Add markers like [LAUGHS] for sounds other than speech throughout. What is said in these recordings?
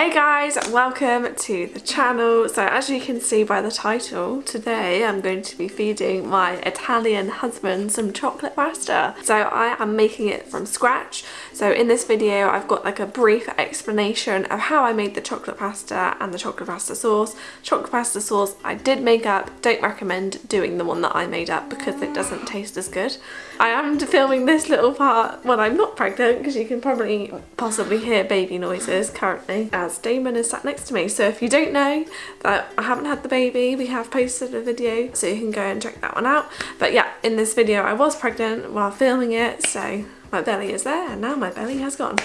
Hey guys, welcome to the channel. So as you can see by the title, today I'm going to be feeding my Italian husband some chocolate pasta. So I am making it from scratch. So in this video I've got like a brief explanation of how I made the chocolate pasta and the chocolate pasta sauce. Chocolate pasta sauce I did make up, don't recommend doing the one that I made up because it doesn't taste as good. I am filming this little part when I'm not pregnant because you can probably possibly hear baby noises currently as Damon is sat next to me. So if you don't know that I haven't had the baby, we have posted a video so you can go and check that one out. But yeah, in this video I was pregnant while filming it so my belly is there and now my belly has gone.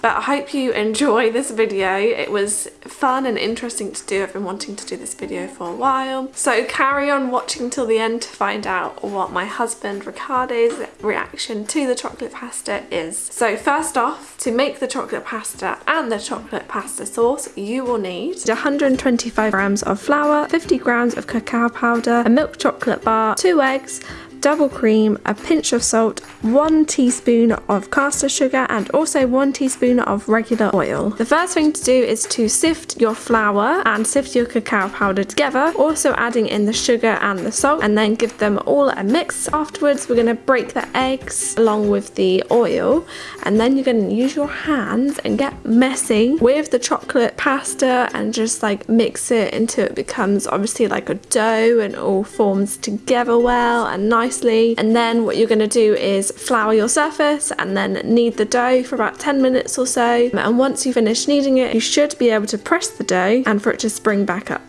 But I hope you enjoy this video. It was fun and interesting to do. I've been wanting to do this video for a while. So carry on watching till the end to find out what my husband Riccardo's reaction to the chocolate pasta is. So first off, to make the chocolate pasta and the chocolate pasta sauce, you will need 125 grams of flour, 50 grams of cacao powder, a milk chocolate bar, two eggs, double cream, a pinch of salt, one teaspoon of caster sugar and also one teaspoon of regular oil. The first thing to do is to sift your flour and sift your cacao powder together, also adding in the sugar and the salt and then give them all a mix. Afterwards we're going to break the eggs along with the oil and then you're going to use your hands and get messy with the chocolate pasta and just like mix it until it becomes obviously like a dough and all forms together well and nice nicely and then what you're going to do is flour your surface and then knead the dough for about 10 minutes or so and once you finish kneading it you should be able to press the dough and for it to spring back up.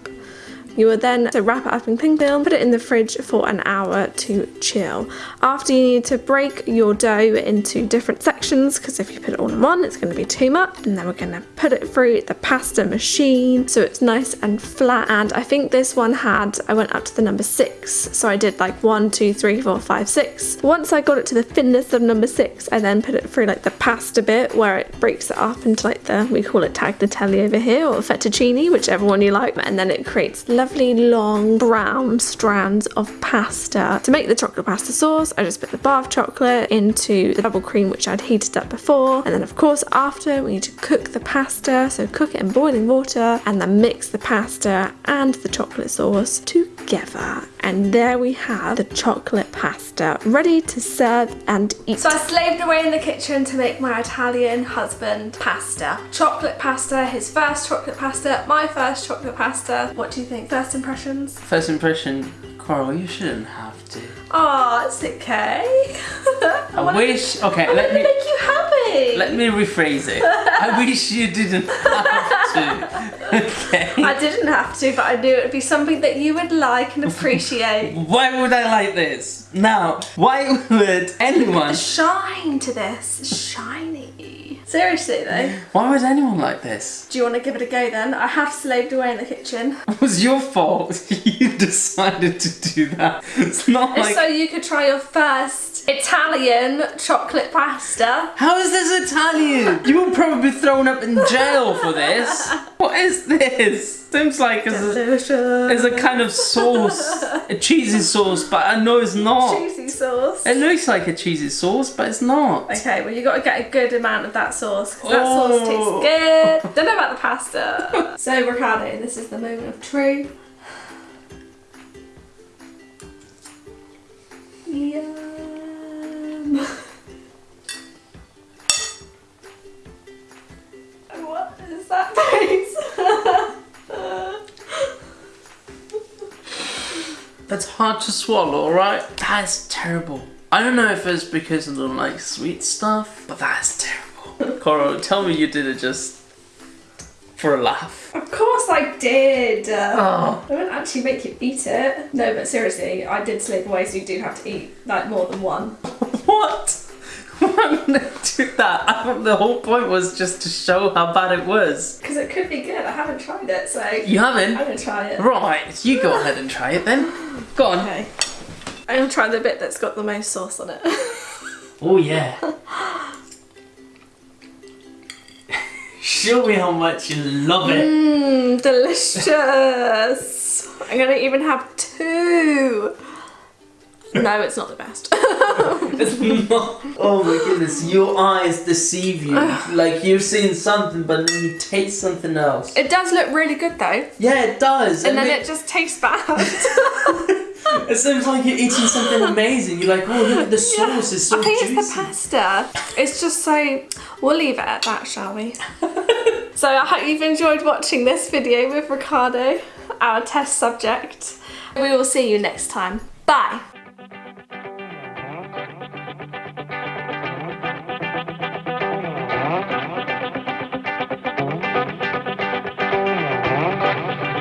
You will then wrap it up in cling film, put it in the fridge for an hour to chill. After you need to break your dough into different sections because if you put it all in one it's going to be too much and then we're going to put it through the pasta machine so it's nice and flat and I think this one had, I went up to the number six so I did like one, two, three, four, five, six. Once I got it to the thinness of number six I then put it through like the pasta bit where it breaks it up into like the, we call it tagliatelle over here or fettuccine whichever one you like and then it creates lovely lovely long brown strands of pasta. To make the chocolate pasta sauce, I just put the bar of chocolate into the double cream which I'd heated up before. And then of course after we need to cook the pasta, so cook it in boiling water and then mix the pasta and the chocolate sauce together. And there we have the chocolate pasta ready to serve and eat. So I slaved away in the kitchen to make my Italian husband pasta. Chocolate pasta, his first chocolate pasta, my first chocolate pasta. What do you think? First impressions? First impression, Coral, you shouldn't have to. Oh, it's okay. [LAUGHS] I, I wish, okay, I let me make you happy. Let me rephrase it. I wish you didn't [LAUGHS] to. Okay. I didn't have to, but I knew it would be something that you would like and appreciate. [LAUGHS] why would I like this? Now, why would anyone... Shine to this. Shiny. Seriously though. Why would anyone like this? Do you want to give it a go then? I have slaved away in the kitchen. It was your fault. [LAUGHS] you decided to do that. It's not like... So you could try your first Italian chocolate pasta. How is this Italian? You will probably be thrown up in jail for this. What is this? Seems like it's a, it's a kind of sauce, a cheesy sauce, but I know it's not. Cheesy sauce. It looks like a cheesy sauce, but it's not. Okay, well you got to get a good amount of that sauce because that oh. sauce tastes oh. good. [LAUGHS] Don't know about the pasta. so Riccardo, this is the moment of truth. Is that face? That's hard to swallow, right? That's terrible. I don't know if it's because I don't like sweet stuff, but that's terrible. Coral, tell me you did it just for a laugh. Of course I did. Oh. I wouldn't actually make you eat it. No, but seriously, I did slip away, so you do have to eat like more than one. [LAUGHS] what? Why would I do that? I thought the whole point was just to show how bad it was. Because it could be good. I haven't tried it, so. You haven't? I'm gonna try it. Right, you go ahead and try it then. Go on. Okay. I'm gonna try the bit that's got the most sauce on it. [LAUGHS] oh yeah. Show me how much you love it. Mmm, delicious. I'm gonna even have two. [LAUGHS] No, it's not the best. [LAUGHS] Oh my goodness, your eyes deceive you. like you've seen something, but then you taste something else. it does look really good though. Yeah, it does. And then it, it just tastes bad. [LAUGHS] it seems like you're eating something amazing. You're like, oh, look at the sauce, it's so I think juicy. it's the pasta. It's just so. We'll leave it at that, shall we? so I hope you've enjoyed watching this video with Riccardo, our test subject. We will see you next time. Bye.